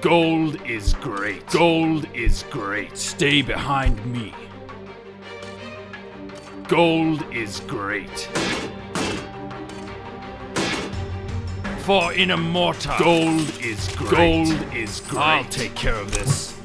Gold is great. Gold is great. Stay behind me. Gold is great. For in immortal. Gold is great. Gold is great. I'll take care of this.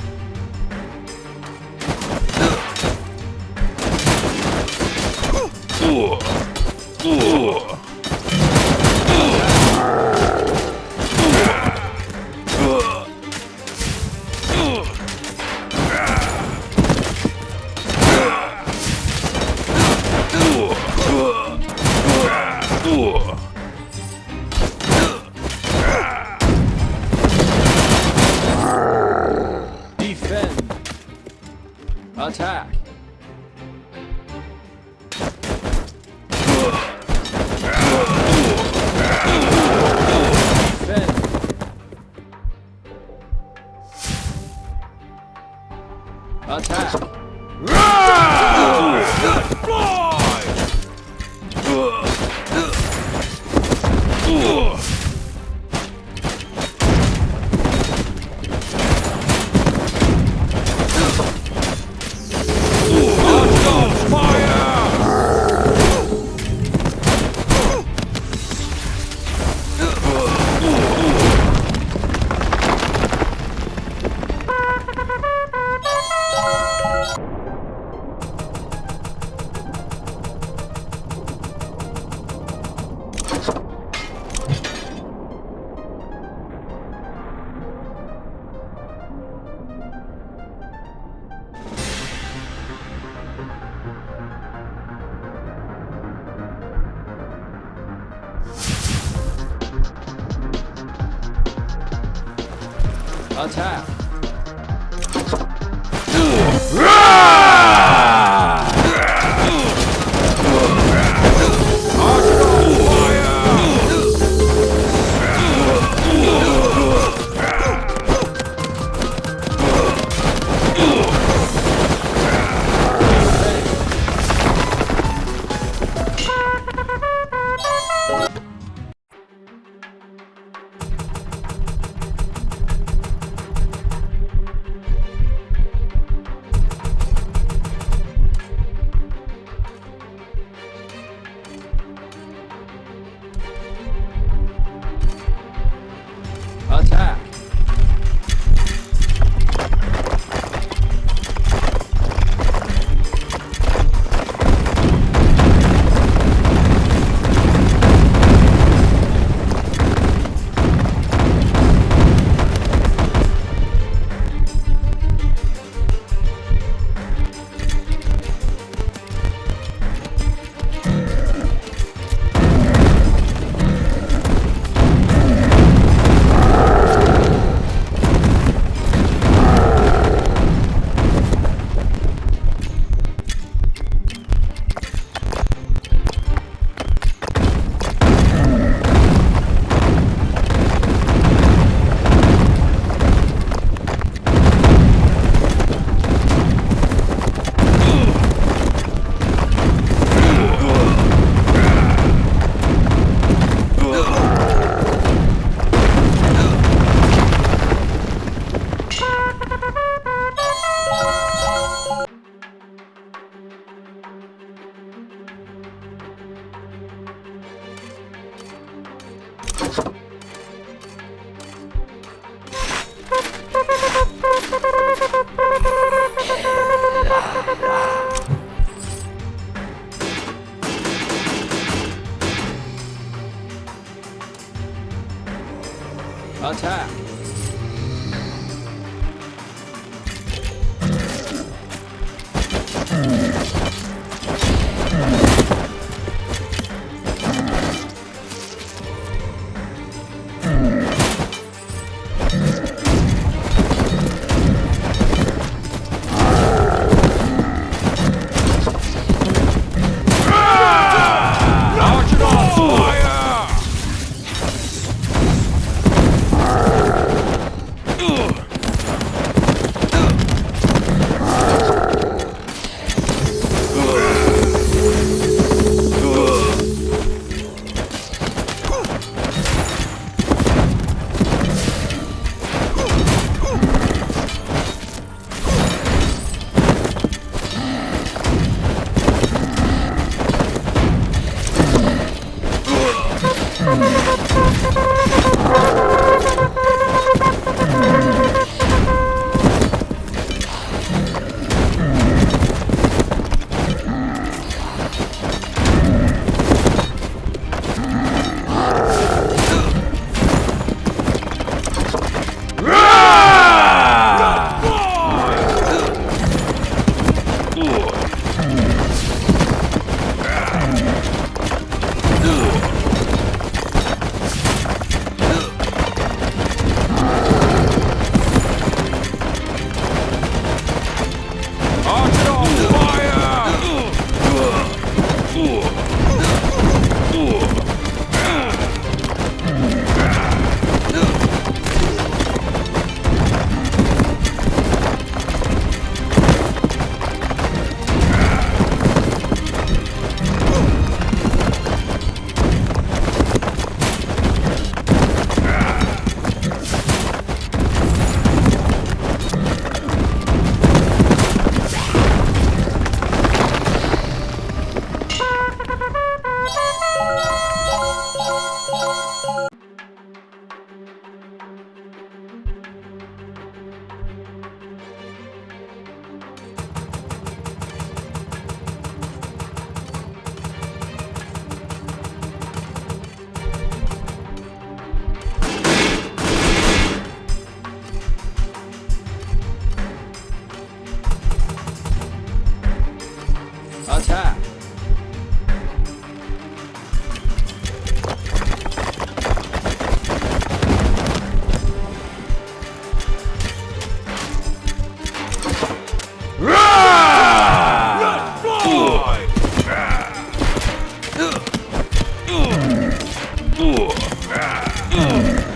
Attack. 老蔡啊啊啊啊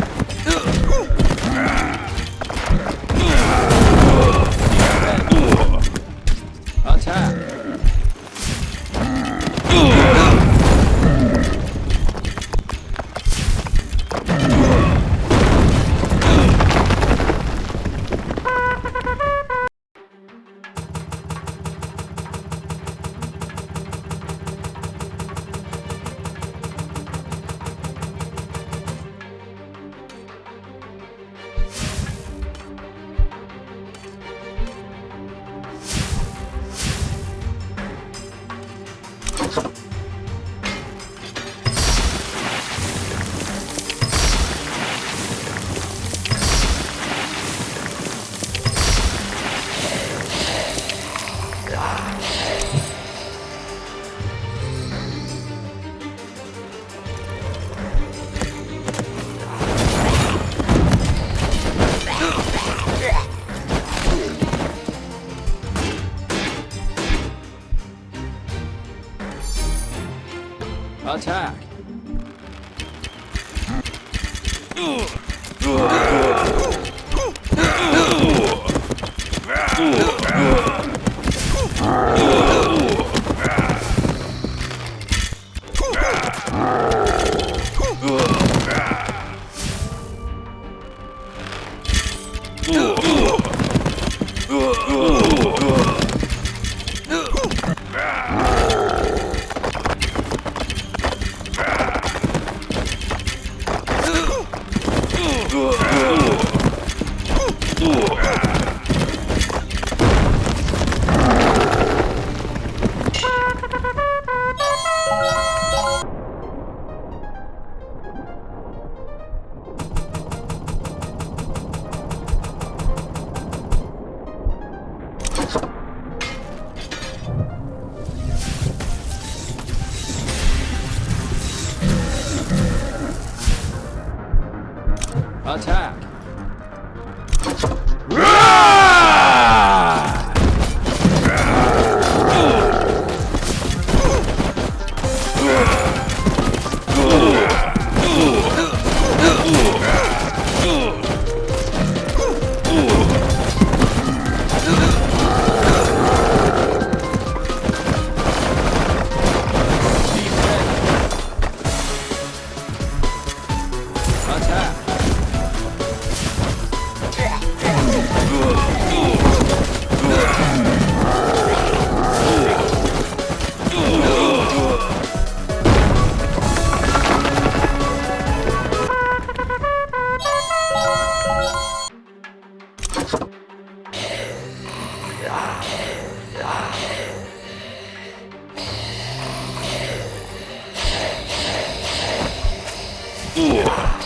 Ooh.